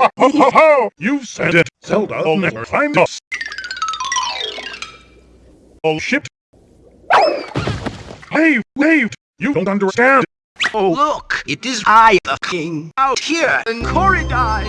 Ho, ho, ho! You said it. Zelda will never find us. Oh shit. Hey, wait! You don't understand. Oh, look, it is I, the king, out here in Koridai.